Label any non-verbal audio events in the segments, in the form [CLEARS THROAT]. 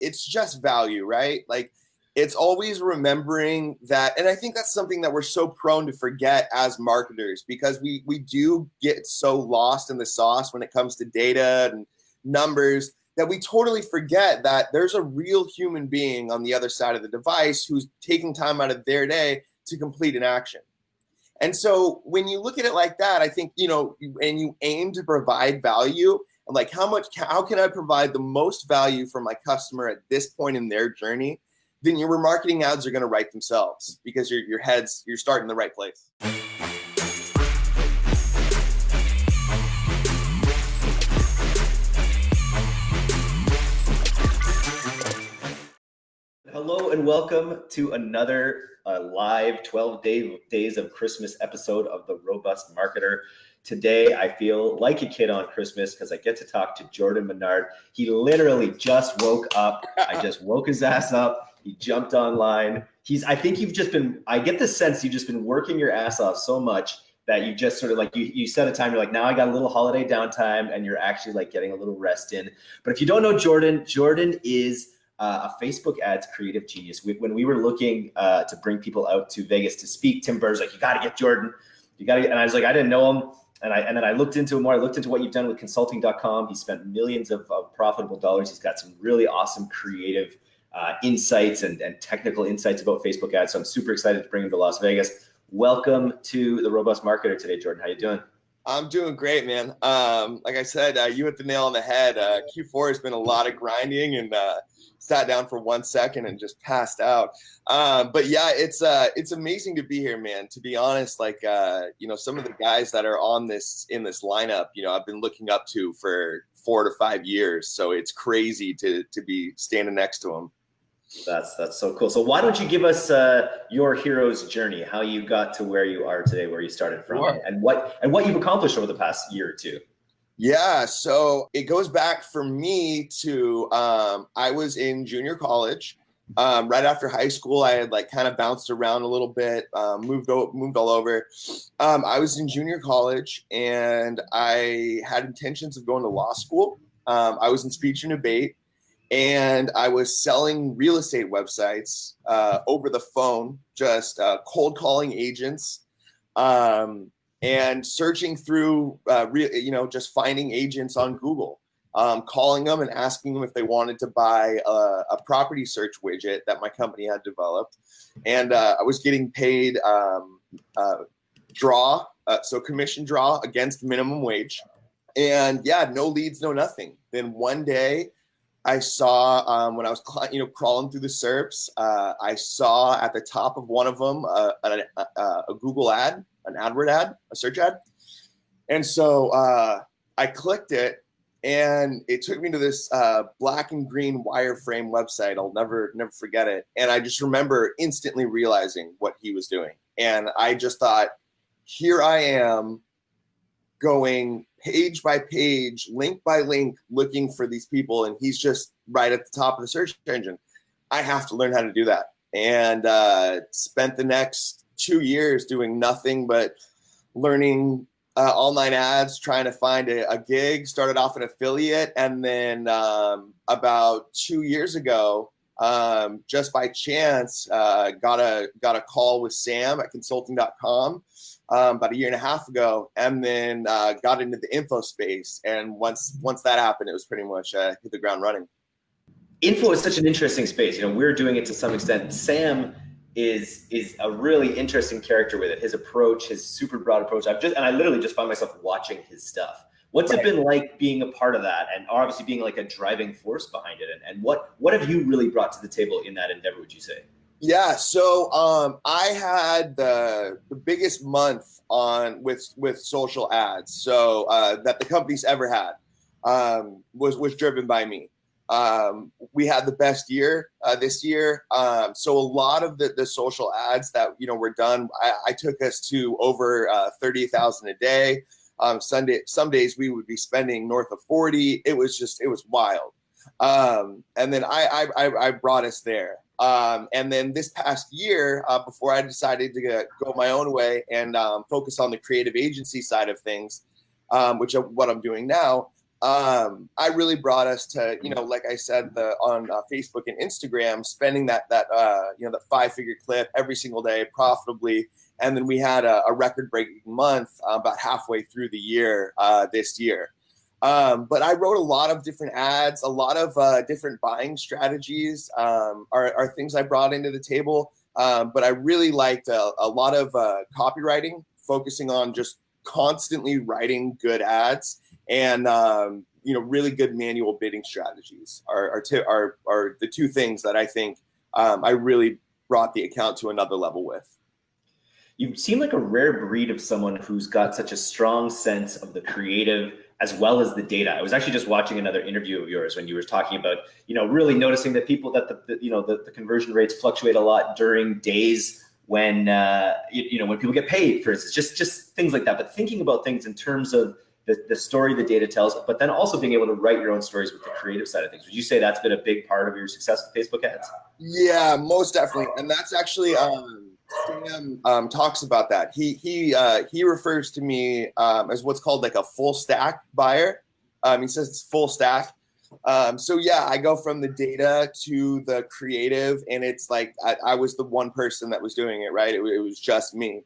it's just value, right? Like it's always remembering that and i think that's something that we're so prone to forget as marketers because we we do get so lost in the sauce when it comes to data and numbers that we totally forget that there's a real human being on the other side of the device who's taking time out of their day to complete an action and so when you look at it like that i think you know and you aim to provide value like how much how can i provide the most value for my customer at this point in their journey then your remarketing ads are going to write themselves because your your head's you're starting in the right place. Hello and welcome to another uh, live 12 day, days of Christmas episode of the Robust Marketer. Today, I feel like a kid on Christmas because I get to talk to Jordan Menard. He literally just woke up. I [LAUGHS] just woke his ass up he jumped online. He's, I think you've just been, I get the sense you've just been working your ass off so much that you just sort of like, you, you set a time, you're like, now I got a little holiday downtime and you're actually like getting a little rest in. But if you don't know Jordan, Jordan is uh, a Facebook ads creative genius. We, when we were looking uh, to bring people out to Vegas to speak, Tim Burd's like, you got to get Jordan. You got to and I was like, I didn't know him. And I, and then I looked into him more. I looked into what you've done with consulting.com. He spent millions of, of profitable dollars. He's got some really awesome creative uh, insights and, and technical insights about Facebook ads. So I'm super excited to bring him to Las Vegas. Welcome to the Robust Marketer today, Jordan. How you doing? I'm doing great, man. Um, like I said, uh, you hit the nail on the head. Uh, Q4 has been a lot of grinding and uh, sat down for one second and just passed out. Um, but yeah, it's uh, it's amazing to be here, man. To be honest, like uh, you know, some of the guys that are on this in this lineup, you know, I've been looking up to for four to five years. So it's crazy to to be standing next to them. That's that's so cool. So why don't you give us uh, your hero's journey, how you got to where you are today, where you started from, sure. and what and what you've accomplished over the past year or two. Yeah, so it goes back for me to um, I was in junior college. Um, right after high school, I had like kind of bounced around a little bit, um, moved moved all over. Um, I was in junior college, and I had intentions of going to law school. Um, I was in speech and debate and I was selling real estate websites uh, over the phone, just uh, cold calling agents, um, and searching through, uh, you know, just finding agents on Google, um, calling them and asking them if they wanted to buy a, a property search widget that my company had developed, and uh, I was getting paid um, uh, draw, uh, so commission draw against minimum wage, and yeah, no leads, no nothing. Then one day I saw um, when I was you know crawling through the SERPs, uh, I saw at the top of one of them uh, a, a, a, Google ad, an AdWord ad, a search ad, and so uh, I clicked it, and it took me to this uh, black and green wireframe website. I'll never never forget it, and I just remember instantly realizing what he was doing, and I just thought, here I am, going page by page, link by link, looking for these people, and he's just right at the top of the search engine. I have to learn how to do that, and uh, spent the next two years doing nothing but learning uh, online ads, trying to find a, a, gig. Started off an affiliate, and then um, about two years ago, um, just by chance, uh, got a got a call with Sam at Consulting.com um, about a year and a half ago, and then uh, got into the info space. And once once that happened, it was pretty much uh, hit the ground running. Info is such an interesting space. You know, we're doing it to some extent. Sam is is a really interesting character with it. His approach, his super broad approach. I've just and I literally just found myself watching his stuff. What's right. it been like being a part of that, and obviously being like a driving force behind it? And, and what what have you really brought to the table in that endeavor? Would you say? Yeah, so um, I had the the biggest month on with with social ads, so uh, that the company's ever had um, was was driven by me. Um, we had the best year uh, this year, um, so a lot of the the social ads that you know were done, I, I took us to over uh, thirty thousand a day. Um, Sunday, some days we would be spending north of forty. It was just it was wild, um, and then I, I I brought us there. Um, and then this past year, uh, before I decided to go my own way and um, focus on the creative agency side of things, which is what I'm doing now, um, I really brought us to, you know, like I said, the on uh, Facebook and Instagram, spending that that uh, you know the five figure clip every single day profitably, and then we had a, a record breaking month uh, about halfway through the year uh, this year. Um, but I wrote a lot of different ads, a lot of uh, different buying strategies um, are, are, things I brought into the table. Um, but I really liked a, a lot of uh, copywriting, focusing on just constantly writing good ads and um, you know really good manual bidding strategies are are, t- are, are the two things that I think um, I really brought the account to another level with. You seem like a rare breed of someone who's got such a strong sense of the creative as well as the data. I was actually just watching another interview of yours when you were talking about, you know, really noticing that people that the, the you know the, the, conversion rates fluctuate a lot during days when uh, you, you know when people get paid, for instance, just just things like that. But thinking about things in terms of the, the story the data tells, but then also being able to write your own stories with the creative side of things. Would you say that's been a big part of your success with Facebook ads? Yeah, most definitely. And that's actually um, Sam um, talks about that. He he uh, he refers to me um, as what's called like a full stack buyer. Um, he says it's full stack. Um, so yeah, I go from the data to the creative, and it's like I, I was the one person that was doing it. Right, it, it was just me.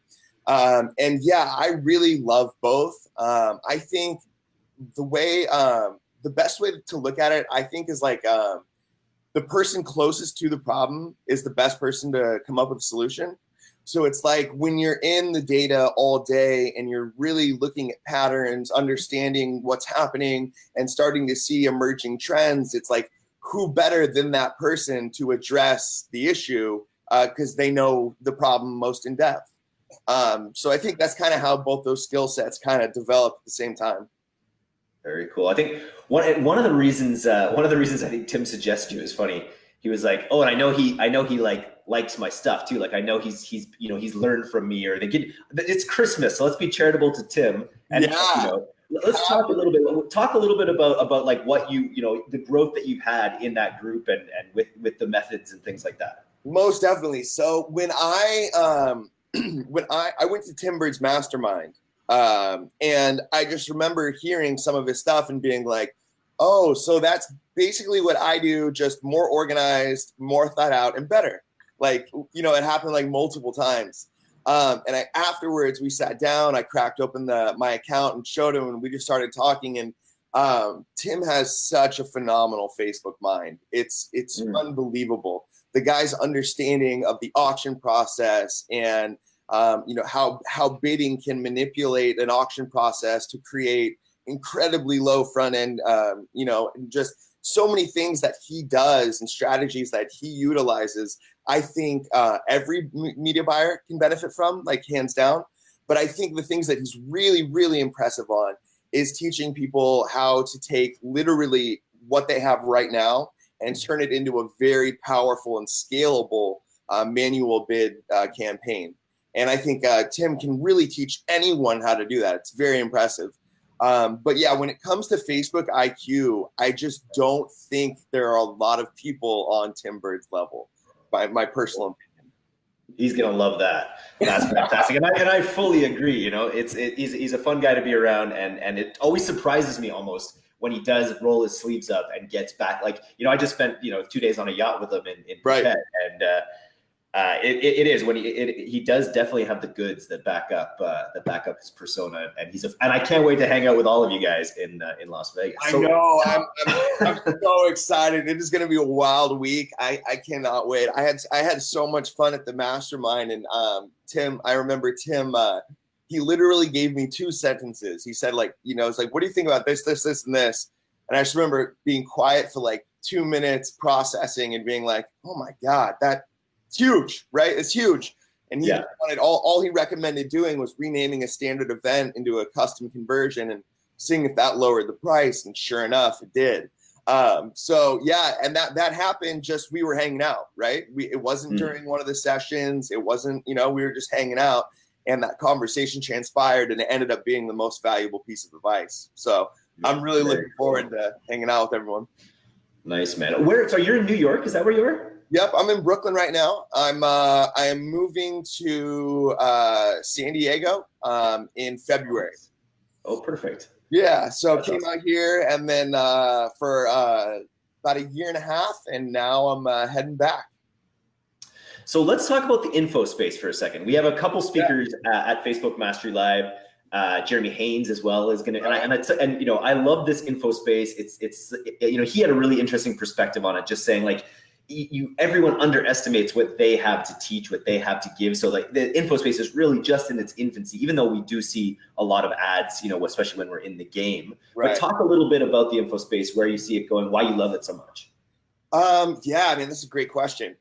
Um, and yeah, I really love both. Um, I think the way um, the best way to look at it, I think, is like um, the person closest to the problem is the best person to come up with a solution. So it's like when you're in the data all day and you're really looking at patterns, understanding what's happening, and starting to see emerging trends, it's like who better than that person to address the issue because uh, they know the problem most in depth. Um, so I think that's kind of how both those skill sets kind of develop at the same time. Very cool. I think one one of the reasons uh, one of the reasons I think Tim suggested you is funny. He was like, "Oh, and I know he I know he like likes my stuff too. Like I know he's he's you know he's learned from me, or they get it's Christmas, so let's be charitable to Tim. And yeah. you know, let's talk a little bit talk a little bit about about like what you you know the growth that you've had in that group and and with with the methods and things like that. Most definitely. So when I um [CLEARS THROAT] when I I went to Tim Burd's mastermind, um, and I just remember hearing some of his stuff and being like, oh, so that's basically what I do, just more organized, more thought out, and better. Like, you know, it happened like multiple times. Um, and I afterwards we sat down, I cracked open the my account and showed him, and we just started talking. And um, Tim has such a phenomenal Facebook mind. It's it's mm. unbelievable. The guy's understanding of the auction process and um, you know how how bidding can manipulate an auction process to create incredibly low front end um, you know just so many things that he does and strategies that he utilizes I think uh, every media buyer can benefit from, like hands down. But I think the things that he's really, really impressive on is teaching people how to take literally what they have right now and turn it into a very powerful and scalable uh, manual bid uh, campaign. And I think uh, Tim can really teach anyone how to do that. It's very impressive. Um, but yeah, when it comes to Facebook IQ, I just don't think there are a lot of people on Tim Burd's level my, my personal opinion. He's gonna love that. That's fantastic, and I and I fully agree. You know, it's it, he's he's a fun guy to be around, and and it always surprises me almost when he does roll his sleeves up and gets back. Like you know, I just spent you know two days on a yacht with him in in right. Phuket, and uh, uh, it, it is when he it, he does definitely have the goods that back up uh, that back up his persona, and he's a, and I can't wait to hang out with all of you guys in uh, in Las Vegas. So, I know [LAUGHS] I'm, I'm, I'm so excited. It is going to be a wild week. I, I cannot wait. I had I had so much fun at the mastermind, and um, Tim. I remember Tim. He literally gave me two sentences. He said like you know it's like what do you think about this this this and this, and I just remember being quiet for like two minutes processing and being like oh my god that's huge, right? It's huge. And he yeah. wanted all, all he recommended doing was renaming a standard event into a custom conversion and seeing if that lowered the price. And sure enough, it did. Um, so yeah, and that that happened just we were hanging out, right? We it wasn't mm. during one of the sessions, it wasn't, you know, we were just hanging out and that conversation transpired and it ended up being the most valuable piece of advice. So I'm really looking forward cool. to hanging out with everyone. Nice man. Where so you're in New York? Is that where you are? Yep, I'm in Brooklyn right now. I'm uh, I am moving to uh, San Diego um, in February. Oh, perfect. Yeah, so That's came awesome. out here and then uh, for uh, about a year and a half, and now I'm uh, heading back. So let's talk about the info space for a second. We have a couple speakers yeah. at Facebook Mastery Live. Uh, Jeremy Haynes as well is going to, and, I, and, and you know, I love this info space. It's, it's, you know, he had a really interesting perspective on it, just saying like, you everyone underestimates what they have to teach, what they have to give. So like the info space is really just in its infancy, even though we do see a lot of ads, you know, especially when we're in the game. Right. But talk a little bit about the info space, where you see it going, why you love it so much. Um, yeah, I mean, this is a great question.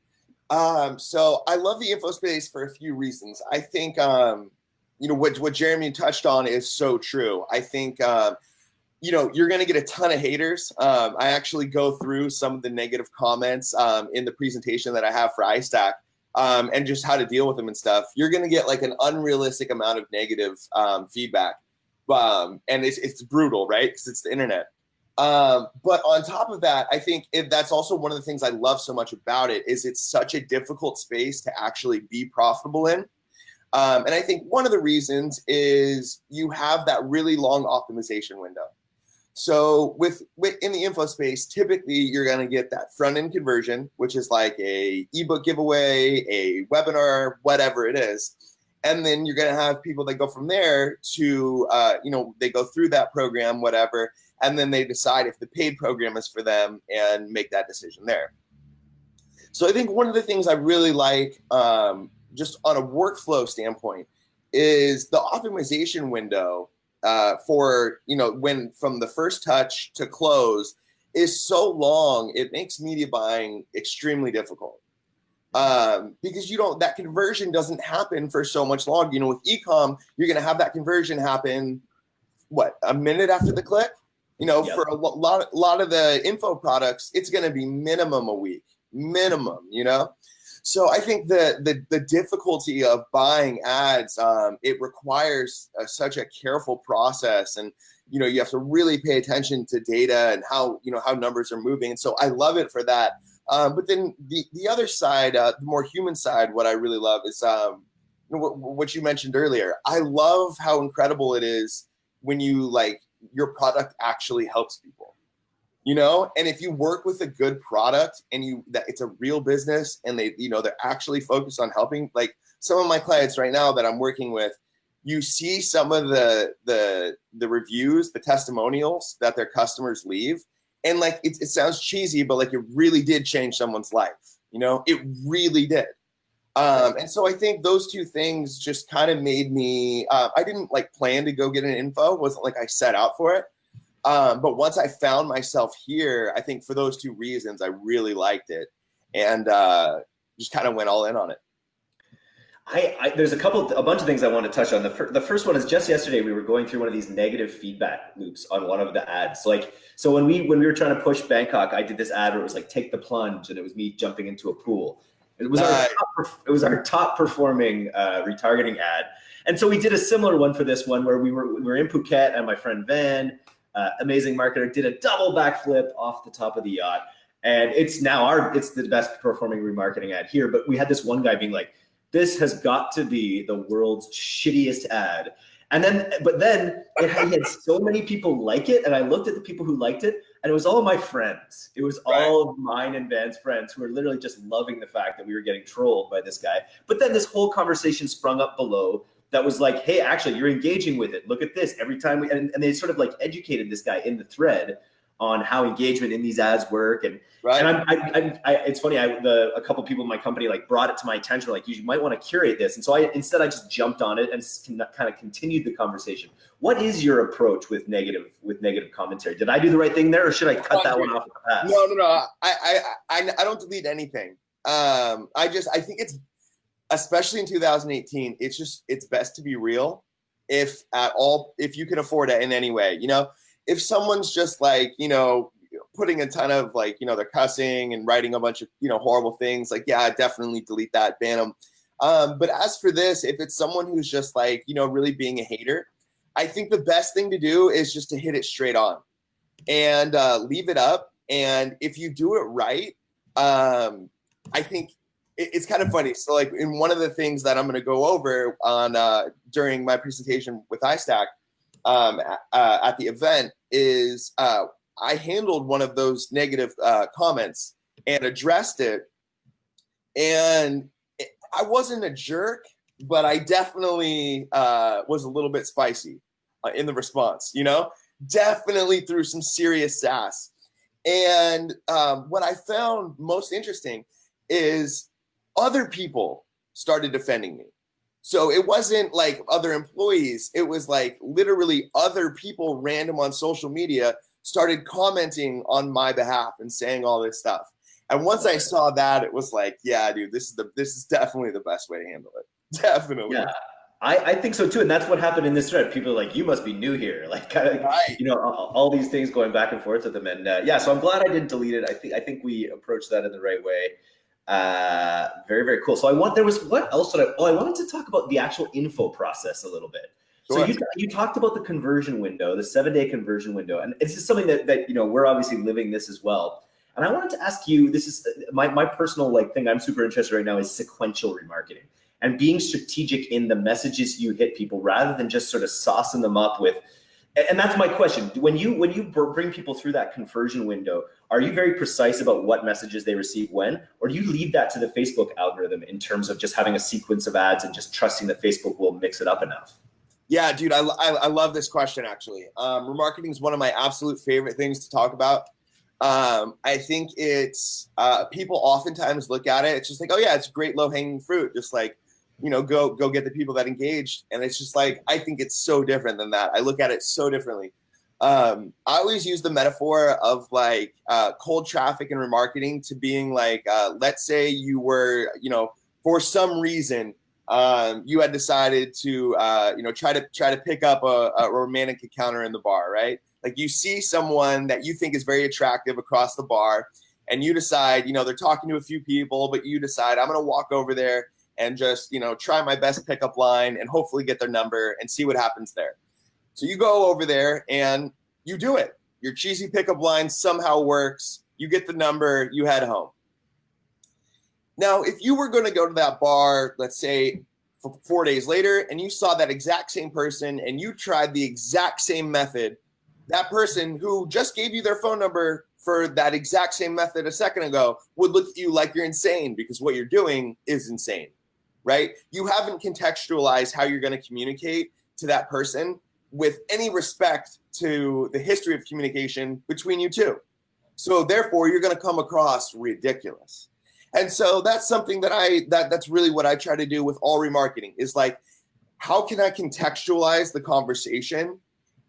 Um, so I love the info space for a few reasons. I think, um, you know, what, what Jeremy touched on is so true. I think, um, you know, you're going to get a ton of haters. Um, I actually go through some of the negative comments um, in the presentation that I have for iStack um, and just how to deal with them and stuff. You're going to get like an unrealistic amount of negative um, feedback. Um, and it's, it's brutal, right? Because it's the internet. Um, but on top of that, I think if that's also one of the things I love so much about it is it's such a difficult space to actually be profitable in. Um, and I think one of the reasons is you have that really long optimization window. So with, with in the info space, typically you're going to get that front end conversion, which is like a ebook giveaway, a webinar, whatever it is. And then you're going to have people that go from there to, uh, you know, they go through that program, whatever, and then they decide if the paid program is for them and make that decision there. So I think one of the things I really like, um, just on a workflow standpoint, is the optimization window uh, for you know when from the first touch to close is so long it makes media buying extremely difficult. Um, because you don't that conversion doesn't happen for so much long. You know with ecom you're going to have that conversion happen what a minute after the click you know yep. for a lot a lot of the info products it's going to be minimum a week minimum you know so I think the the, the difficulty of buying ads, um, it requires uh, such a careful process, and you know you have to really pay attention to data and how you know how numbers are moving. And so I love it for that. Um, but then the the other side, uh, the more human side, what I really love is um, what, what you mentioned earlier. I love how incredible it is when you like your product actually helps people you know? And if you work with a good product and you that it's a real business and they you know they're actually focused on helping like some of my clients right now that i'm working with you see some of the the the reviews the testimonials that their customers leave. And like it, it sounds cheesy but like it really did change someone's life you know? It really did um, and so I think those two things just kind of made me. Uh, I didn't like plan to go get an info. Wasn't like I set out for it. Um, but once I found myself here, I think for those two reasons, I really liked it and uh, just kind of went all in on it. I, I, there's a couple, a bunch of things I want to touch on. The, fir- the first one is just yesterday we were going through one of these negative feedback loops on one of the ads. Like, so when we when we were trying to push Bangkok, I did this ad where it was like take the plunge, and it was me jumping into a pool. It was our top, it was our top performing uh, retargeting ad, and so we did a similar one for this one where we were we were in Phuket and my friend Van uh, amazing marketer, did a double backflip off the top of the yacht. And it's now our, it's the best performing remarketing ad here. But we had this one guy being like, this has got to be the world's shittiest ad. And then, but then it had so many people like it. And I looked at the people who liked it and it was all my friends. It was right. all of mine and Van's friends who were literally just loving the fact that we were getting trolled by this guy. But then this whole conversation sprung up below that was like, hey, actually, you're engaging with it. Look at this. Every time we and, and they sort of like educated this guy in the thread on how engagement in these ads work. And right. and I'm, I, I, I, it's funny. I the a couple people in my company like brought it to my attention. Like you might want to curate this. And so I instead I just jumped on it and kind of continued the conversation. What is your approach with negative with negative commentary? Did I do the right thing there, or should I cut that one off? No, no, no. I, I, I, I don't delete anything. Um, I just I think it's especially in 2018, it's just it's best to be real if at all if you can afford it in any way. You know, if someone's just like, you know, putting a ton of like, you know, they're cussing and writing a bunch of, you know, horrible things, like, yeah, definitely delete that, ban them. Um, but as for this, if it's someone who's just like, you know, really being a hater, I think the best thing to do is just to hit it straight on and uh, leave it up. And if you do it right, um, I think it's kind of funny. So like in one of the things that I'm going to go over on uh, during my presentation with iStack um, uh, at the event is uh, I handled one of those negative uh, comments and addressed it. And I wasn't a jerk, but I definitely uh, was a little bit spicy uh, in the response, you know, definitely threw some serious sass. And um, what I found most interesting is other people started defending me. So it wasn't like other employees, it was like literally other people random on social media started commenting on my behalf and saying all this stuff. And once I saw that, it was like, yeah, dude, this is the this is definitely the best way to handle it. [LAUGHS] Definitely. Yeah. I, I think so too, and that's what happened in this thread. People are like, "You must be new here," [LAUGHS] like, kind of, right. you know, all, all, these things going back and forth with them. And uh, yeah, so I'm glad I didn't delete it. I think I think we approached that in the right way. Uh, very very cool. So I want there was what else did I? Oh, I wanted to talk about the actual info process a little bit. Sure. So you, you talked about the conversion window, the seven day conversion window, and this is something that that you know we're obviously living this as well. And I wanted to ask you, this is my, my personal like thing I'm super interested right now is sequential remarketing and being strategic in the messages you hit people rather than just sort of saucing them up with and that's my question when you when you bring people through that conversion window are you very precise about what messages they receive when or do you leave that to the facebook algorithm in terms of just having a sequence of ads and just trusting that facebook will mix it up enough yeah dude i, I, I love this question actually um, remarketing is one of my absolute favorite things to talk about um, I think it's uh, people oftentimes look at it. It's just like, oh yeah, it's great low hanging fruit. Just like, you know, go go get the people that engaged. And it's just like I think it's so different than that. I look at it so differently. Um, I always use the metaphor of like uh, cold traffic and remarketing to being like, uh, let's say you were, you know, for some reason um, you had decided to, uh, you know, try to try to pick up a, a romantic encounter in the bar, right? Like you see someone that you think is very attractive across the bar, and you decide, you know, they're talking to a few people, but you decide I'm to walk over there and just, you know, try my best pickup line and hopefully get their number and see what happens there. So you go over there and you do it. Your cheesy pickup line somehow works. You get the number, you head home. Now, if you were going to go to that bar, let's say four days later, and you saw that exact same person and you tried the exact same method that person who just gave you their phone number for that exact same method a second ago would look at you like you're insane because what you're doing is insane, right? You haven't contextualized how you're going to communicate to that person with any respect to the history of communication between you two. So therefore, you're going to come across ridiculous. And so that's something that I that that's really what I try to do with all remarketing is like, how can I contextualize the conversation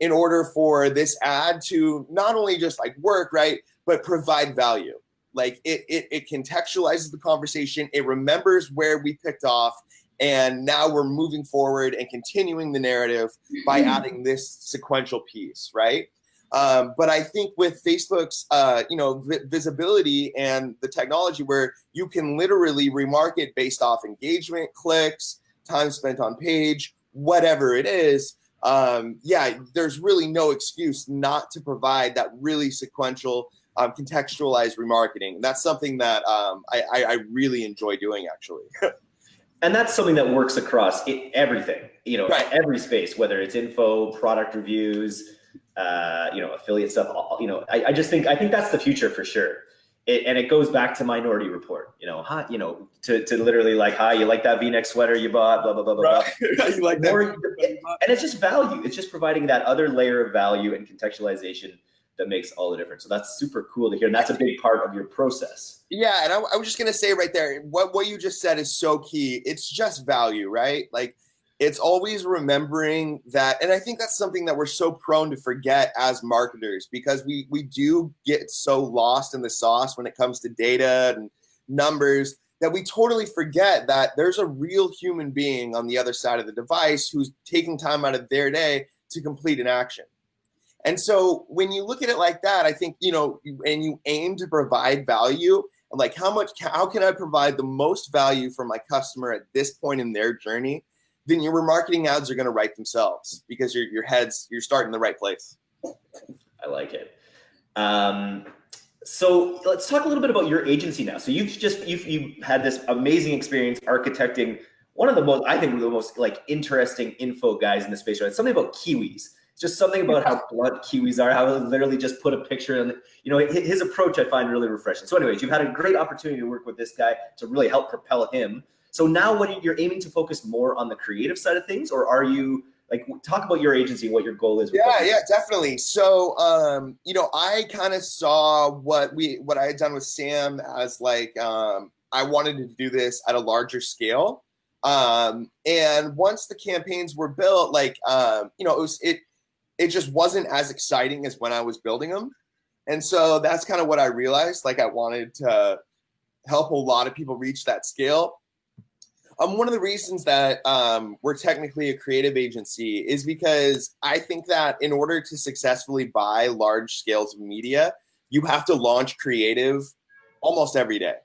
in order for this ad to not only just like work, right, but provide value. Like it, it, it contextualizes the conversation, it remembers where we picked off, and now we're moving forward and continuing the narrative by mm-hmm. adding this sequential piece, right? Um, but I think with Facebook's, uh, you know, vi- visibility and the technology where you can literally remarket based off engagement, clicks, time spent on page, whatever it is, um, yeah, there's really no excuse not to provide that really sequential, um, contextualized remarketing. That's something that um, I, I, I, really enjoy doing, actually. [LAUGHS] and that's something that works across it, everything, you know, right. every space, whether it's info, product reviews, uh, you know, affiliate stuff. You know, I, I just think I think that's the future for sure it, and it goes back to Minority Report. You know, hi, you know, to, to literally like, hi, you like that V-neck sweater you bought, blah blah blah blah right. blah. [LAUGHS] you like that? and it's just value. It's just providing that other layer of value and contextualization that makes all the difference. So that's super cool to hear, and that's a big part of your process. Yeah, and I, I was just gonna say right there, what what you just said is so key. It's just value, right? Like it's always remembering that and i think that's something that we're so prone to forget as marketers because we we do get so lost in the sauce when it comes to data and numbers that we totally forget that there's a real human being on the other side of the device who's taking time out of their day to complete an action and so when you look at it like that i think you know and you aim to provide value like how much how can i provide the most value for my customer at this point in their journey then your remarketing ads are going to write themselves because your your head's you're starting in the right place. I like it. Um, so let's talk a little bit about your agency now. So you've just you've you had this amazing experience architecting one of the most I think the most like interesting info guys in the space. Right, something about kiwis. Just something about how [LAUGHS] blunt Kiwis are, how they literally just put a picture and you know his approach I find really refreshing. So, anyways, you've had a great opportunity to work with this guy to really help propel him. So now, what you're aiming to focus more on the creative side of things, or are you like talk about your agency what your goal is? Yeah, yeah, definitely. So, um, you know, I kind of saw what we what I had done with Sam as like um, I wanted to do this at a larger scale. Um, and once the campaigns were built, like um, you know, it was it it just wasn't as exciting as when I was building them. And so that's kind of what I realized. Like I wanted to help a lot of people reach that scale. Um, one of the reasons that um, we're technically a creative agency is because I think that in order to successfully buy large scales of media, you have to launch creative almost every day.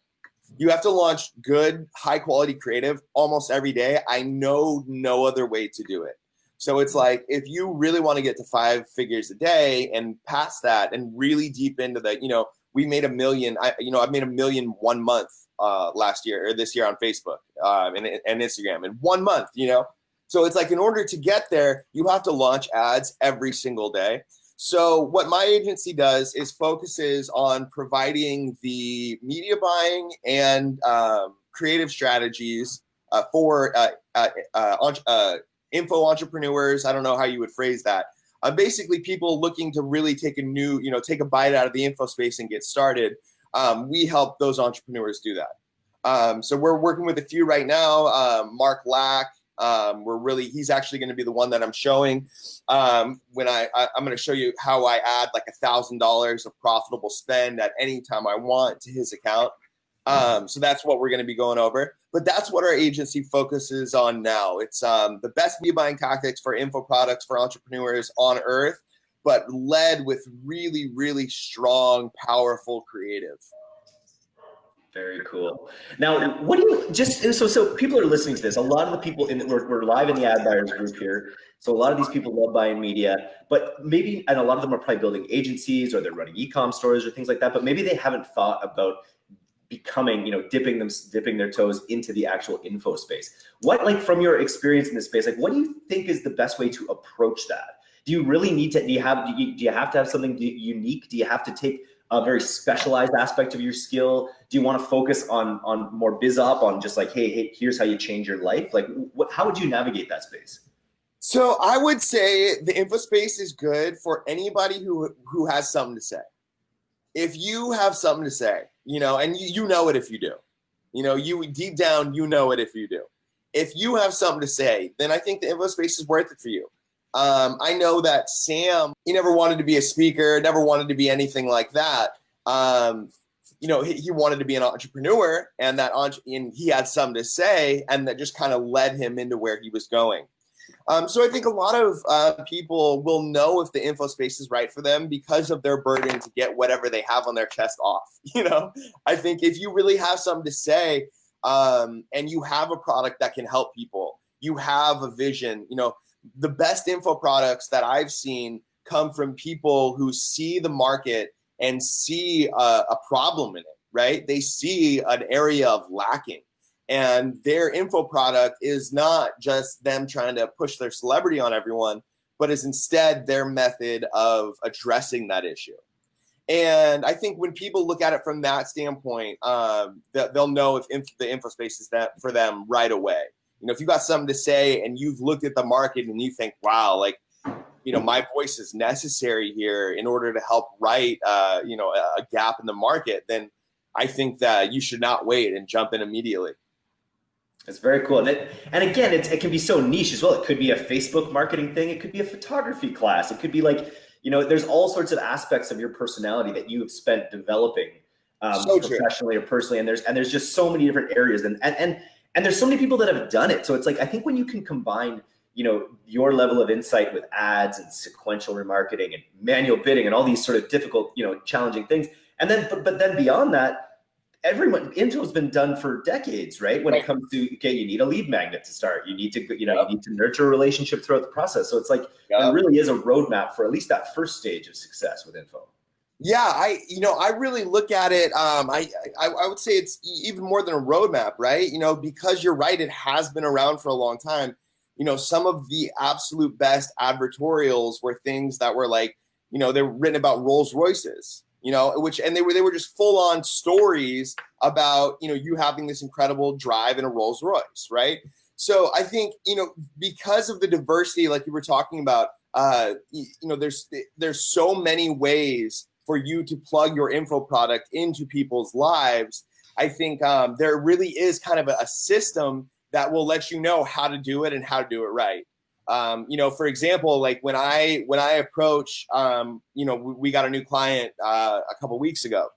You have to launch good, high quality creative almost every day. I know no other way to do it. So it's like if you really want to get to five figures a day and past that and really deep into the, you know, we made a million. I, you know, I've made a million one month uh, last year or this year on Facebook um, and, and Instagram in one month. You know, so it's like in order to get there, you have to launch ads every single day. So what my agency does is focuses on providing the media buying and um, creative strategies uh, for uh, uh, uh, uh info entrepreneurs. I don't know how you would phrase that. Uh, basically, people looking to really take a new, you know, take a bite out of the info space and get started. Um, we help those entrepreneurs do that. Um, so we're working with a few right now. Um, Mark Lack, um, we're really he's actually going to be the one that I'm showing um, when I, I am going to show you how I add like a thousand dollars of profitable spend at any time I want to his account. Um, so that's what we're going to be going over. But that's what our agency focuses on now. It's um, the best media buying tactics for info products for entrepreneurs on earth, but led with really, really strong, powerful creative. Very cool. Now, what do you just so so people are listening to this? A lot of the people in we're, we're live in the ad buyers group here. So a lot of these people love buying media, but maybe and a lot of them are probably building agencies or they're running e-com stores or things like that. But maybe they haven't thought about becoming, you know, dipping them, dipping their toes into the actual info space. What, like, from your experience in this space, like, what do you think is the best way to approach that? Do you really need to? Do you have? Do you, do you have to have something unique? Do you have to take a very specialized aspect of your skill? Do you want to focus on on more biz op, on just like, hey, hey, here's how you change your life? Like, what? How would you navigate that space? So I would say the info space is good for anybody who who has something to say. If you have something to say, you know, and you, you know it if you do. You know, you deep down, you know it if you do. If you have something to say, then I think the info space is worth it for you. Um, I know that Sam, he never wanted to be a speaker, never wanted to be anything like that. Um, you know, he, he, wanted to be an entrepreneur, and that and he had something to say, and that just kind of led him into where he was going. Um, so I think a lot of uh, people will know if the info space is right for them because of their burden to get whatever they have on their chest off. [LAUGHS] You know, I think if you really have something to say um, and you have a product that can help people, you have a vision. You know, the best info products that I've seen come from people who see the market and see a, a problem in it. Right? They see an area of lacking and their info product is not just them trying to push their celebrity on everyone, but is instead their method of addressing that issue. And I think when people look at it from that standpoint, um, they'll know if inf- the info space is that for them right away. You know, if you've got something to say and you've looked at the market and you think, wow, like, you know, my voice is necessary here in order to help right, uh, you know, a gap in the market, then I think that you should not wait and jump in immediately. It's very cool. And, it, and again, it can be so niche as well. It could be a Facebook marketing thing. It could be a photography class. It could be like, you know, there's all sorts of aspects of your personality that you have spent developing um, so professionally or personally. And there's, and there's just so many different areas and, and, and, and there's so many people that have done it. So it's like, I think when you can combine, you know, your level of insight with ads and sequential remarketing and manual bidding and all these sort of difficult, you know, challenging things. And then, but, but then beyond that, everyone intel's been done for decades right? When right. it comes to okay you need a lead magnet to start. You need to you know yep. you need to nurture a relationship throughout the process. So it's like yep. there really is a roadmap for at least that first stage of success with info. Yeah i you know i really look at it um I, I i would say it's even more than a roadmap right? You know because you're right it has been around for a long time. You know, some of the absolute best advertorials were things that were like, you know, they were written about Rolls Royces, you know, which and they were they were just full on stories about you know you having this incredible drive in a Rolls Royce, right? So I think you know because of the diversity, like you were talking about, uh, you, know, there's there's so many ways for you to plug your info product into people's lives. I think um, there really is kind of a, a system that will let you know how to do it and how to do it right. Um, you know, for example, like when I when I approach, um, you know, we, we, got a new client uh, a couple weeks ago,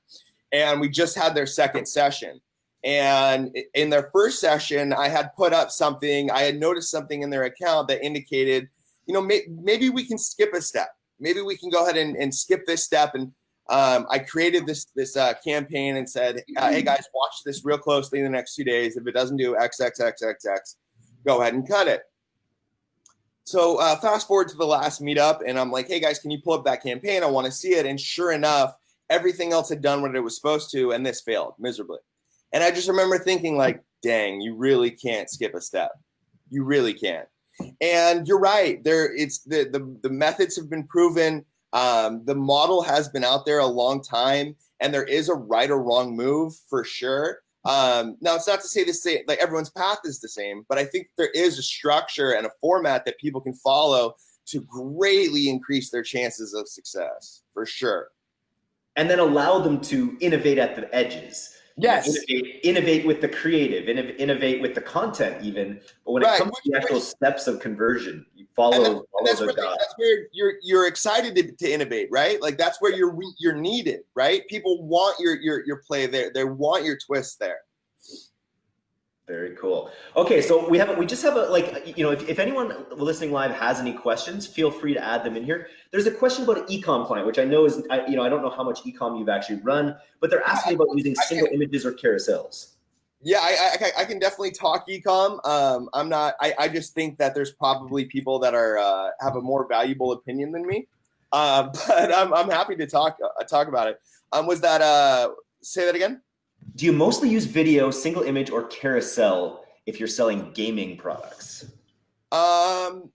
and we just had their second session. And in their first session, I had put up something. I had noticed something in their account that indicated, you know, may, maybe we can skip a step. Maybe we can go ahead and, and skip this step. And um, I created this this uh, campaign and said, uh, "Hey guys, watch this real closely in the next two days. If it doesn't do X X X X X, go ahead and cut it." So uh, fast forward to the last meetup, and I'm like, "Hey guys, can you pull up that campaign? I want to see it." And sure enough, everything else had done what it was supposed to, and this failed miserably. And I just remember thinking, like, "Dang, you really can't skip a step. You really can't." And you're right. There, it's the the, the methods have been proven. Um, the model has been out there a long time, and there is a right or wrong move for sure. Um, now, it's not to say the same, like everyone's path is the same, but I think there is a structure and a format that people can follow to greatly increase their chances of success for sure. And then allow them to innovate at the edges. Yes. Innovate, innovate with the creative, innovate with the content, even. But when right. it comes to the actual steps of conversion, you follow. And, follow that's, where, that's, where, you're you're excited to, to, innovate, right? Like that's where you're you're needed, right? People want your your your play there. They want your twist there. Very cool. Okay, so we have we just have a like you know if, if anyone listening live has any questions, feel free to add them in here. There's a question about an ecom client, which I know is I, you know I don't know how much ecom you've actually run, but they're asking about using single images or carousels. Yeah, I, I, I can definitely talk ecom. Um, I'm not. I, I just think that there's probably people that are uh, have a more valuable opinion than me. Uh, [LAUGHS] but I'm I'm happy to talk uh, talk about it. Um, was that uh? Say that again. Do you mostly use video, single image, or carousel if you're selling gaming products? Um,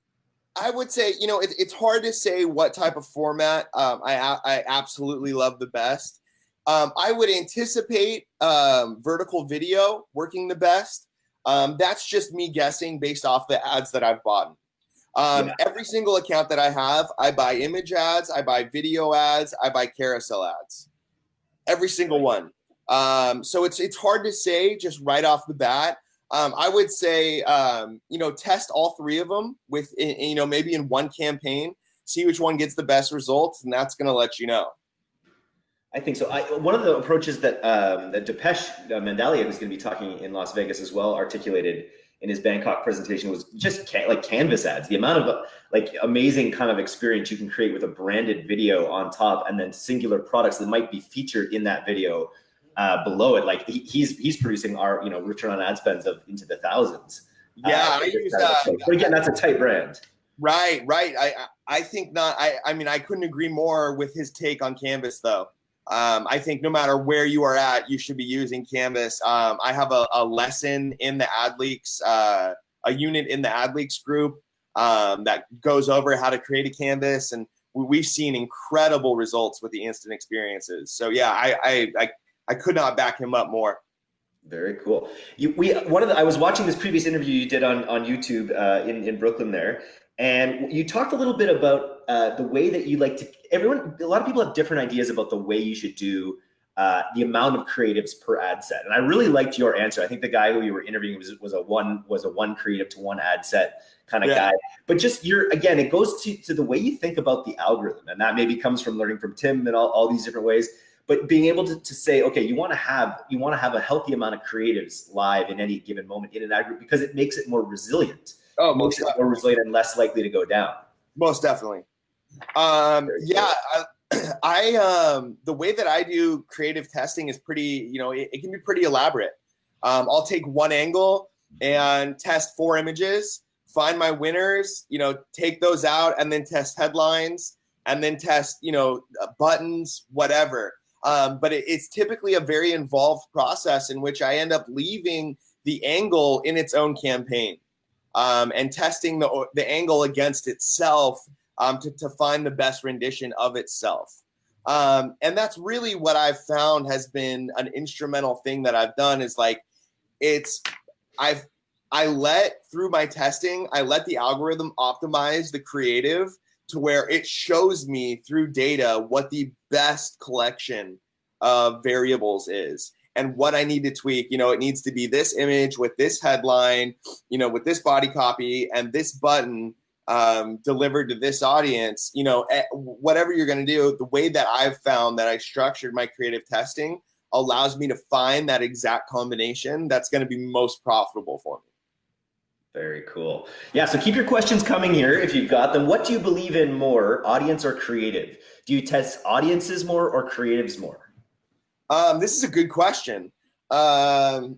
I would say you know it, it's hard to say what type of format. Um, I I absolutely love the best. Um, I would anticipate um, vertical video working the best. Um, that's just me guessing based off the ads that I've bought. Um, yeah. Every single account that I have, I buy image ads, I buy video ads, I buy carousel ads. Every single one. Um, so it's it's hard to say just right off the bat. Um, I would say um, you know test all three of them with you know maybe in one campaign, see which one gets the best results, and that's going to let you know. I think so. I, one of the approaches that um, that Depesh uh, Mandalia, who's going to be talking in Las Vegas as well, articulated in his Bangkok presentation was just ca- like canvas ads. The amount of like amazing kind of experience you can create with a branded video on top, and then singular products that might be featured in that video uh, below it. Like he, he's he's producing our you know return on ad spends of into the thousands. Yeah, uh, I use that. But again, that's a tight brand. Right, right. I I think not. I I mean, I couldn't agree more with his take on Canvas, though. Um, I think no matter where you are at, you should be using Canvas. Um, I have a, a, lesson in the AdLeaks, uh, a unit in the AdLeaks group um, that goes over how to create a Canvas, and we, have seen incredible results with the instant experiences. So yeah, I, I, I I could not back him up more. Very cool. You, we one of the I was watching this previous interview you did on on YouTube uh, in in Brooklyn there, and you talked a little bit about uh, the way that you like to. Everyone, a lot of people have different ideas about the way you should do uh, the amount of creatives per ad set, and I really liked your answer. I think the guy who you were interviewing was was a one was a one creative to one ad set kind of yeah. guy. But just you're again, it goes to to the way you think about the algorithm, and that maybe comes from learning from Tim and all, all these different ways but being able to, to say okay you want to have you want to have a healthy amount of creatives live in any given moment in an ad group because it makes it more resilient. Oh most it more resilient and less likely to go down. Most definitely. Um yeah I, [CLEARS THROAT] I um the way that i do creative testing is pretty you know it, it can be pretty elaborate. Um, i'll take one angle and test four images find my winners you know take those out and then test headlines and then test you know buttons whatever um, but it, it's typically a very involved process in which I end up leaving the angle in its own campaign. um, and testing the, the angle against itself um, to, to find the best rendition of itself. Um, and that's really what I've found has been an instrumental thing that I've done is like, it's, I've, I let through my testing, I let the algorithm optimize the creative to where it shows me through data what the best collection of variables is and what I need to tweak. You know, it needs to be this image with this headline, you know, with this body copy and this button um, delivered to this audience, you know, eh, whatever you're going to do, the way that I've found that I structured my creative testing allows me to find that exact combination that's going to be most profitable for me. Very cool. Yeah, so keep your questions coming here if you've got them. What do you believe in more, audience or creative? Do you test audiences more or creatives more? Um, this is a good question. Um,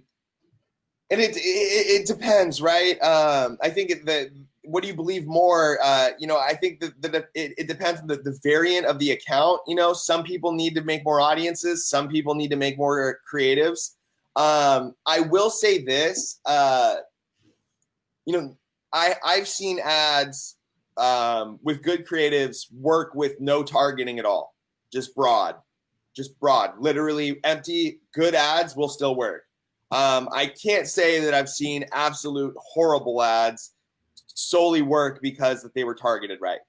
and it, it, it depends, right? Um, I think that what do you believe more? Uh, you know, I think that, that it, it, depends on the, the variant of the account. You know, some people need to make more audiences. Some people need to make more creatives. Um, I will say this, uh, you know, I, I've seen ads um, with good creatives work with no targeting at all, just broad, just broad, literally empty, good ads will still work. Um, I can't say that I've seen absolute horrible ads solely work because that they were targeted right.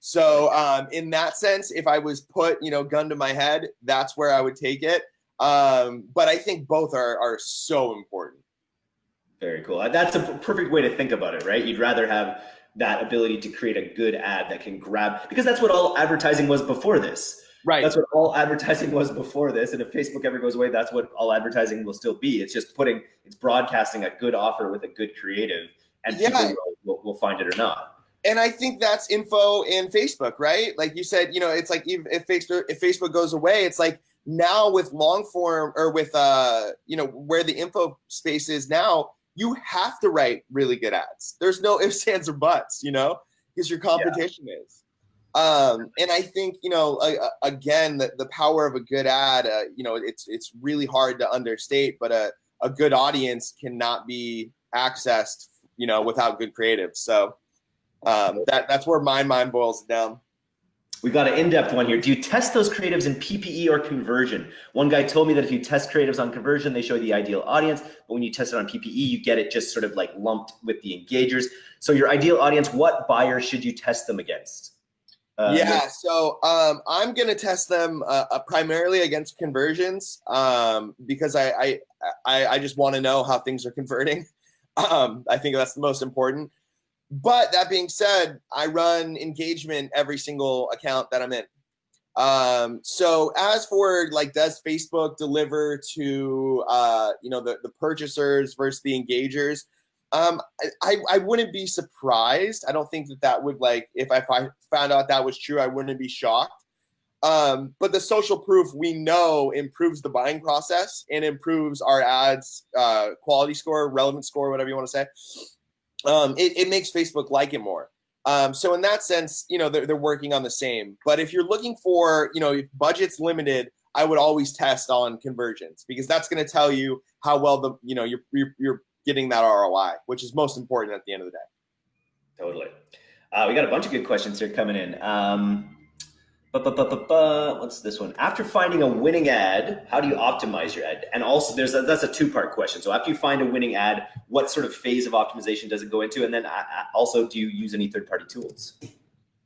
So um, in that sense, if I was put, you know, gun to my head, that's where I would take it. Um, but I think both are, are so important. Very cool. That's a perfect way to think about it, right? You'd rather have that ability to create a good ad that can grab, because that's what all advertising was before this. Right. That's what all advertising was before this. And if Facebook ever goes away, that's what all advertising will still be. It's just putting, it's broadcasting a good offer with a good creative and yeah. people will, will, find it or not. And I think that's info in Facebook, right? Like you said, you know, it's like if, if Facebook if Facebook goes away, it's like now with long form or with uh, you know, where the info space is now, you have to write really good ads. There's no [LAUGHS] ifs, ands, or buts, you know, because your competition yeah. is. Um, and I think you know, uh, again, the, the power of a good ad, uh, you know, it's it's really hard to understate, but a a good audience cannot be accessed you know, without good creative. So um, that that's where my mind boils down. We got an in-depth one here. Do you test those creatives in PPE or conversion? One guy told me that if you test creatives on conversion, they show the ideal audience, but when you test it on PPE, you get it just sort of like lumped with the engagers. So your ideal audience, what buyer should you test them against? Uh, yeah, so um, I'm going to test them uh, uh, primarily against conversions um, because I, I, I, I just want to know how things are converting. [LAUGHS] Um, I think that's the most important. But that being said, I run engagement every single account that I'm in. Um, so as for like, does Facebook deliver to uh, you know the the purchasers versus the engagers? Um, I, I wouldn't be surprised. I don't think that that would like if I if I found out that was true, I wouldn't be shocked. Um, but the social proof we know improves the buying process and improves our ads uh, quality score, relevant score, whatever you want to say. Um, it, it, makes Facebook like it more. Um, so in that sense, you know, they're, they're working on the same. But if you're looking for, you know, if budget's limited, I would always test on conversions because that's going to tell you how well the, you know, you're, you're, you're getting that ROI, which is most important at the end of the day. Totally. Uh, we got a bunch of good questions here coming in. Um, But what's this one? After finding a winning ad, how do you optimize your ad? And also, there's a, that's a two part question. So after you find a winning ad, what sort of phase of optimization does it go into? And then also, do you use any third party tools?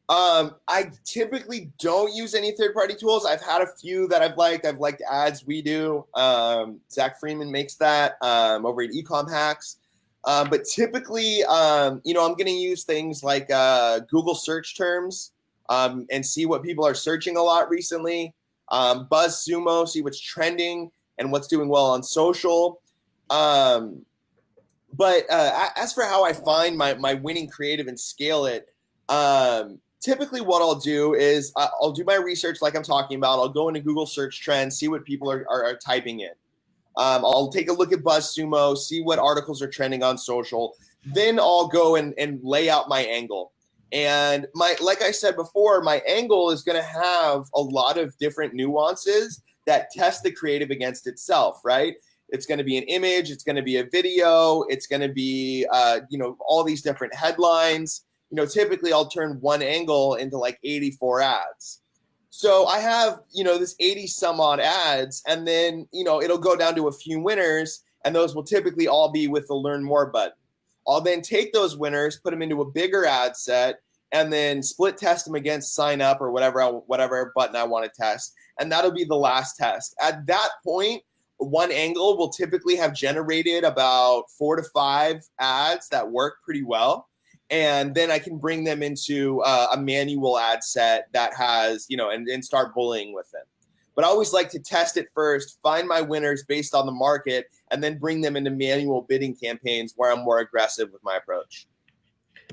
Um, I typically don't use any third party tools. I've had a few that I've liked. I've liked ads we do. Um, Zach Freeman makes that um, over at Ecom Hacks. Um, but typically, um, you know, I'm going to use things like uh, Google search terms um, and see what people are searching a lot recently. Um, BuzzSumo, see what's trending and what's doing well on social. Um, but uh, as for how I find my, my winning creative and scale it, um, typically what I'll do is I'll do my research like I'm talking about. I'll go into Google search trends, see what people are, are, are typing in. Um, I'll take a look at BuzzSumo, see what articles are trending on social. Then I'll go and, and lay out my angle. And my, like I said before, my angle is going to have a lot of different nuances that test the creative against itself, right? It's going to be an image. It's going to be a video. It's going to be, uh, you know, all these different headlines. You know, typically I'll turn one angle into like 84 ads. So I have, you know, this 80 some odd ads, and then, you know, it'll go down to a few winners, and those will typically all be with the learn more button. I'll then take those winners, put them into a bigger ad set, and then split test them against sign up or whatever whatever button I want to test, and that'll be the last test. At that point, one angle will typically have generated about four to five ads that work pretty well and then I can bring them into uh, a manual ad set that has, you know, and, and start bullying with them. But I always like to test it first, find my winners based on the market, and then bring them into manual bidding campaigns where I'm more aggressive with my approach.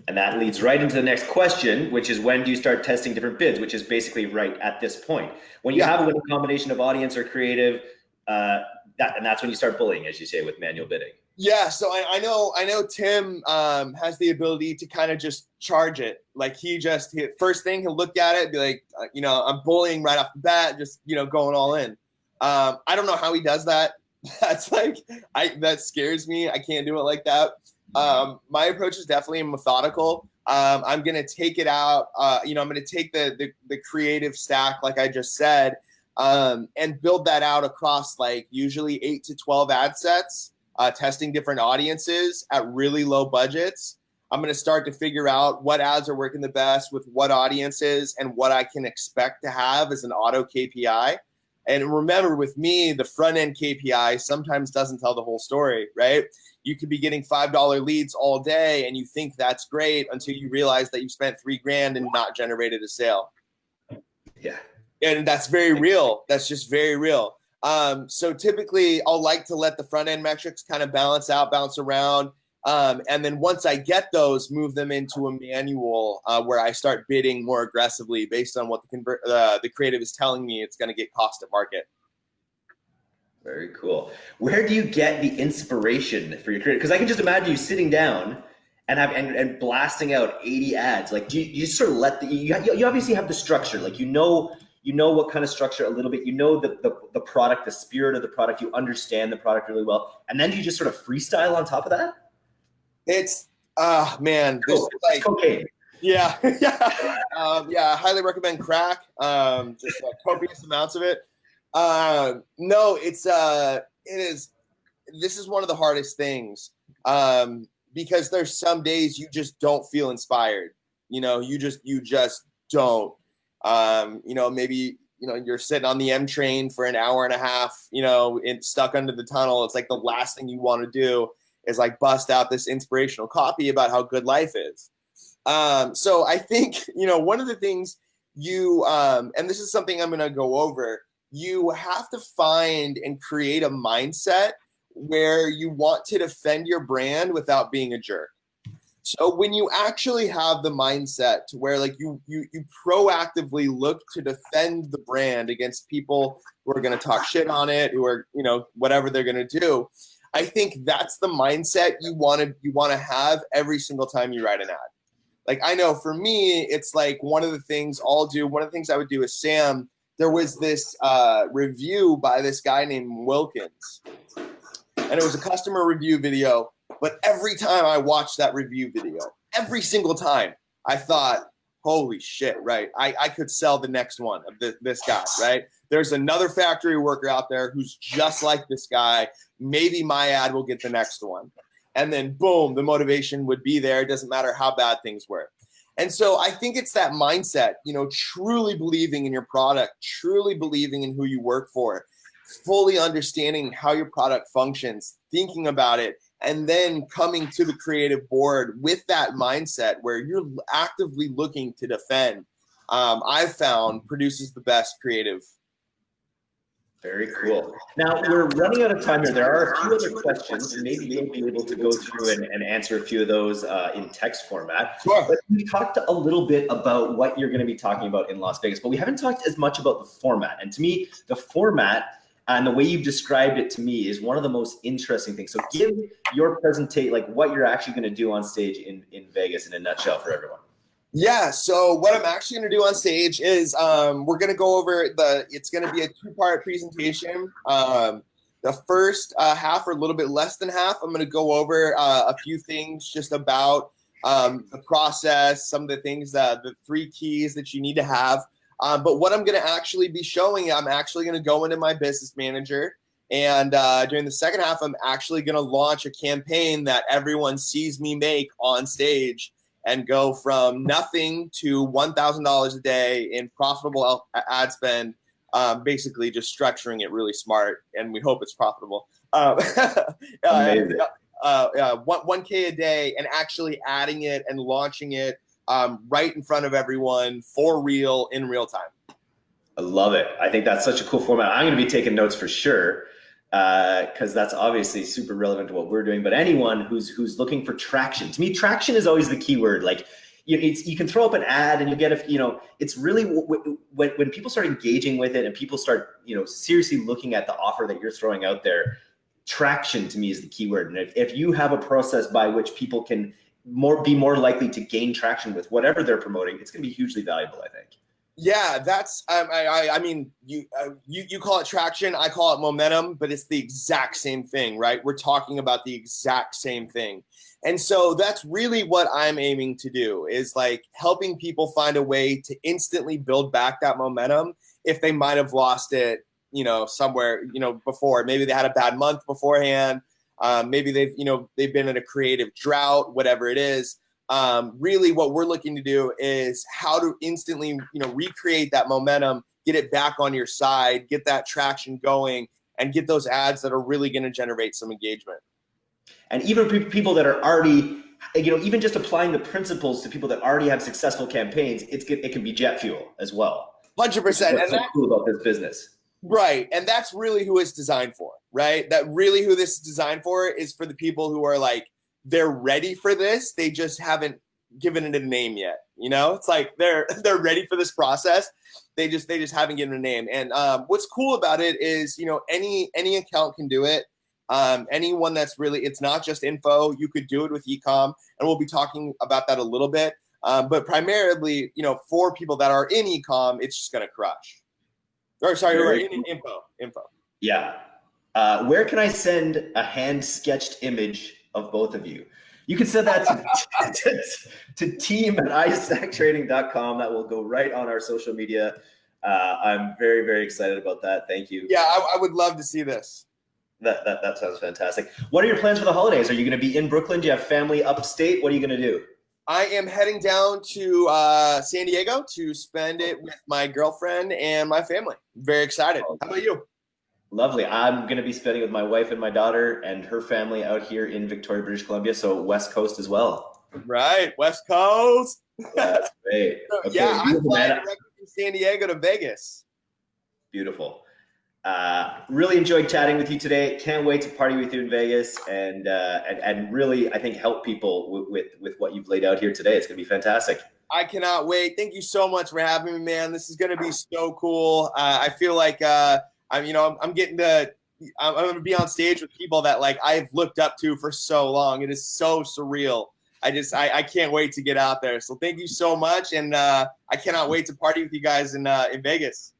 And that leads right into the next question, which is when do you start testing different bids, which is basically right at this point. When you yeah. have a winning combination of audience or creative, uh, that, and that's when you start bullying, as you say, with manual bidding. Yeah, so I, I know I know Tim um, has the ability to kind of just charge it. Like he just he, first thing he'll look at it, be like, uh, you know, I'm bullying right off the bat, just you know, going all in. Um, I don't know how he does that. [LAUGHS] That's like I that scares me. I can't do it like that. Um, my approach is definitely methodical. Um, I'm gonna take it out. Uh, you know, I'm gonna take the, the the creative stack, like I just said, um, and build that out across like usually eight to twelve ad sets uh, testing different audiences at really low budgets. I'm to start to figure out what ads are working the best with what audiences and what I can expect to have as an auto KPI. And remember, with me, the front end KPI sometimes doesn't tell the whole story, right? You could be getting $5 leads all day and you think that's great until you realize that you spent three grand and not generated a sale. Yeah. And that's very real. That's just very real. Um, so typically, I'll like to let the front end metrics kind of balance out, bounce around. Um, and then once I get those, move them into a manual uh, where I start bidding more aggressively based on what the convert uh, the creative is telling me it's going to get cost at market. Very cool. Where do you get the inspiration for your creative? Because I can just imagine you sitting down and have and, and blasting out 80 ads. Like, do you, you just sort of let the you, you obviously have the structure. Like, you know you know what kind of structure a little bit you know the, the, the product the spirit of the product you understand the product really well and then you just sort of freestyle on top of that it's ah uh, man this is like cocaine. Yeah [LAUGHS] yeah. Um, yeah i highly recommend crack um, just uh, copious amounts of it. Uh, no it's uh it is this is one of the hardest things um, because there's some days you just don't feel inspired you know you just you just don't. Um, you know, maybe you know you're sitting on the M train for an hour and a half, you know, in, stuck under the tunnel. It's like the last thing you want to do is like bust out this inspirational copy about how good life is. Um, so I think [LAUGHS] you know one of the things you um, and this is something I'm going to go over. You have to find and create a mindset where you want to defend your brand without being a jerk. So when you actually have the mindset to where like you you you proactively look to defend the brand against people who are going to talk shit on it, who are you know whatever they're going to do, I think that's the mindset you want to you want to have every single time you write an ad. Like I know for me, it's like one of the things I'll do. One of the things I would do is Sam. There was this uh, review by this guy named Wilkins, and it was a customer review video but every time I watched that review video, every single time, I thought, holy shit, right? I, I could sell the next one of this, this guy, right? There's another factory worker out there who's just like this guy. Maybe my ad will get the next one. And then boom, the motivation would be there. It doesn't matter how bad things were. And so I think it's that mindset, you know, truly believing in your product, truly believing in who you work for, fully understanding how your product functions, thinking about it, and then coming to the creative board with that mindset where you're actively looking to defend um, i've found produces the best creative very cool. Now we're running out of time here. There are a few other questions, and maybe you'll be able to go through and, and answer a few of those uh, in text format. Sure. But we talked a little bit about what you're going to be talking about in Las Vegas, but we haven't talked as much about the format. And to me, the format and the way you've described it to me is one of the most interesting things. So give your presentation, like what you're actually going to do on stage in, in Vegas in a nutshell for everyone. Yeah. So what I'm actually going to do on stage is um, we're going to go over the. It's going to be a two part presentation. Um, The first uh, half, or a little bit less than half, I'm going to go over uh, a few things just about um, the process, some of the things that the three keys that you need to have. Um, but what I'm going to actually be showing, I'm actually going to go into my business manager. And uh, during the second half, I'm actually going to launch a campaign that everyone sees me make on stage and go from nothing to $1,000 a day in profitable ad spend. Um, basically, just structuring it really smart, and we hope it's profitable. Um, [LAUGHS] Amazing. Uh, uh, one, 1K a day and actually adding it and launching it um, right in front of everyone for real in real time. I love it. I think that's such a cool format. I'm going to be taking notes for sure because uh, that's obviously super relevant to what we're doing. But anyone who's who's looking for traction, to me, traction is always the key word. Like you, you can throw up an ad and you get a you know it's really when when people start engaging with it and people start you know seriously looking at the offer that you're throwing out there. Traction to me is the key word. And if, if you have a process by which people can more be more likely to gain traction with whatever they're promoting, it's going to be hugely valuable. I think. Yeah, that's um, I, I, I mean you uh, you you call it traction, I call it momentum, but it's the exact same thing, right? We're talking about the exact same thing. And so that's really what I'm aiming to do is like helping people find a way to instantly build back that momentum if they might have lost it, you know, somewhere, you know, before. Maybe they had a bad month beforehand. Um, maybe they've, you know, they've been in a creative drought, whatever it is. Um, really what we're looking to do is how to instantly you know recreate that momentum get it back on your side get that traction going and get those ads that are really going to generate some engagement. And even people that are already you know even just applying the principles to people that already have successful campaigns it's it can be jet fuel as well. 100% what's and so cool about this business right and that's really who it's designed for right that really who this is designed for is for the people who are like they're ready for this. They just haven't given it a name yet. You know, it's like they're [LAUGHS] they're ready for this process. They just they just haven't given a name. And um, what's cool about it is, you know, any any account can do it. Um, anyone that's really it's not just info. You could do it with ecom, and we'll be talking about that a little bit. Um, but primarily, you know, for people that are in ecom, it's just going to crush. Or sorry, or in, in info, info. Yeah. Uh, where can I send a hand sketched image of both of you. You can send that to, [LAUGHS] to, to team at isactrading.com. That will go right on our social media. Uh, I'm very, very excited about that. Thank you. Yeah, I, I, would love to see this. That, that, that sounds fantastic. What are your plans for the holidays? Are you going to be in Brooklyn? Do you have family upstate? What are you going to do? I am heading down to uh, San Diego to spend it with my girlfriend and my family. Very excited. How about you? Lovely. I'm going to be spending with my wife and my daughter and her family out here in Victoria, British Columbia. So West Coast as well. Right, West Coast. That's great. [LAUGHS] Okay, yeah, I'm flying directly from San Diego to Vegas. Beautiful. Uh, really enjoyed chatting with you today. Can't wait to party with you in Vegas and uh, and and really, I think help people with, with what you've laid out here today. It's going to be fantastic. I cannot wait. Thank you so much for having me, man. This is going to be so cool. Uh, I feel like uh, I'm, you know, I'm, I'm getting to, I'm, I'm to be on stage with people that like I've looked up to for so long. It is so surreal. I just, I, I can't wait to get out there. So thank you so much. And uh, I cannot wait to party with you guys in, uh, in Vegas.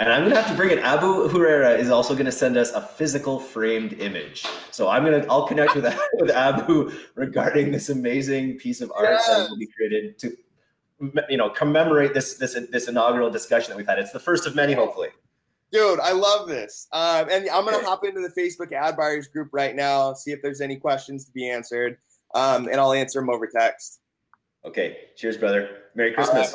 And I'm gonna have to bring it. Abu Huraira is also gonna send us a physical framed image. So I'm gonna I'll connect with [LAUGHS] with Abu regarding this amazing piece of art yes. that will be created to you know commemorate this this this inaugural discussion that we've had. It's the first of many, hopefully. Dude, I love this. Um, and I'm going to hop into the Facebook ad buyers group right now, see if there's any questions to be answered. Um, and I'll answer them over text. Okay. Cheers, brother. Merry Christmas.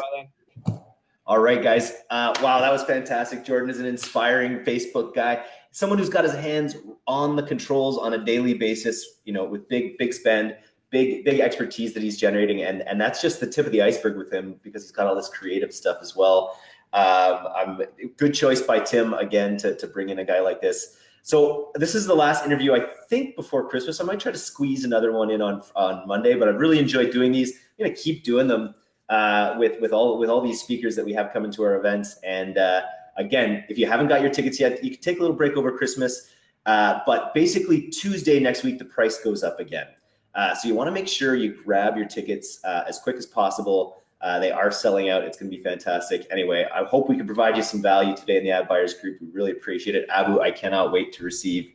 All right, guys. Uh, wow, that was fantastic. Jordan is an inspiring Facebook guy, someone who's got his hands on the controls on a daily basis, you know, with big, big spend, big, big expertise that he's generating. And, and that's just the tip of the iceberg with him because he's got all this creative stuff as well. Um, good choice by Tim again to, to bring in a guy like this. So this is the last interview I think before Christmas. I might try to squeeze another one in on on Monday, but I've really enjoyed doing these. I'm gonna keep doing them uh, with with all with all these speakers that we have coming to our events. And uh, again, if you haven't got your tickets yet, you can take a little break over Christmas. Uh, but basically, Tuesday next week, the price goes up again. Uh, so you want to make sure you grab your tickets uh, as quick as possible. Uh, they are selling out. It's going to be fantastic. Anyway, I hope we can provide you some value today in the ad buyers group. We really appreciate it. Abu, I cannot wait to receive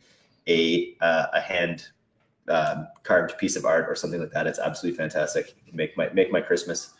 a a hand carved piece of art or something like that. It's absolutely fantastic. Make my make my Christmas.